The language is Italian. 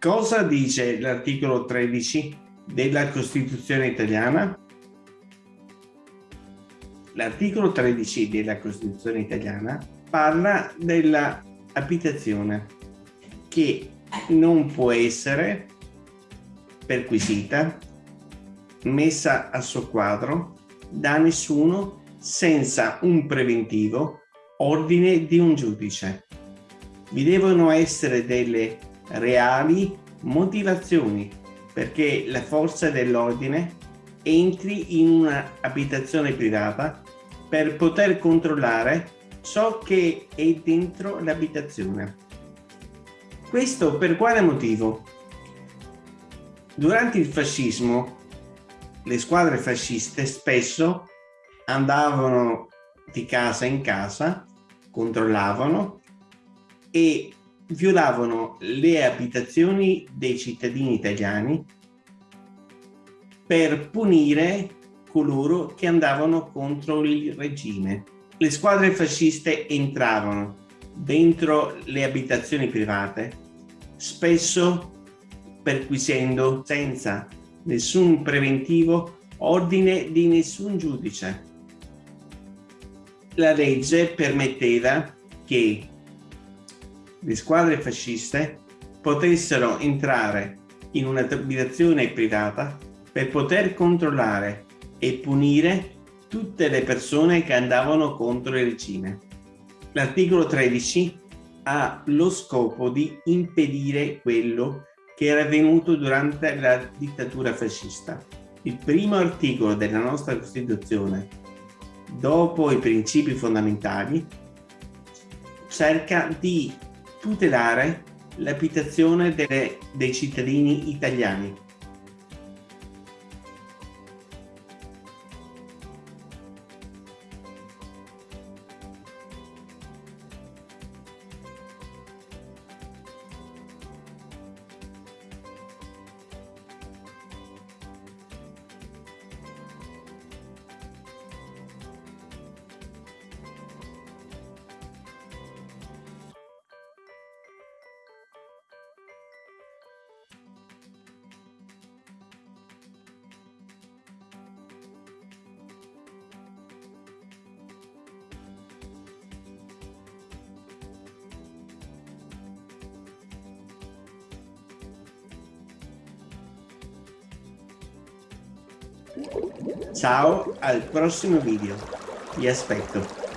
Cosa dice l'articolo 13 della Costituzione italiana? L'articolo 13 della Costituzione italiana parla dell'abitazione che non può essere perquisita, messa a soqquadro da nessuno senza un preventivo ordine di un giudice. Vi devono essere delle reali motivazioni perché la forza dell'ordine entri in un'abitazione privata per poter controllare ciò che è dentro l'abitazione. Questo per quale motivo? Durante il fascismo le squadre fasciste spesso andavano di casa in casa, controllavano e violavano le abitazioni dei cittadini italiani per punire coloro che andavano contro il regime. Le squadre fasciste entravano dentro le abitazioni private, spesso perquisendo senza nessun preventivo ordine di nessun giudice. La legge permetteva che le squadre fasciste potessero entrare in un'abitazione privata per poter controllare e punire tutte le persone che andavano contro il regime. L'articolo 13 ha lo scopo di impedire quello che era avvenuto durante la dittatura fascista. Il primo articolo della nostra Costituzione, dopo i principi fondamentali, cerca di tutelare l'abitazione dei cittadini italiani Ciao, al prossimo video. Vi aspetto.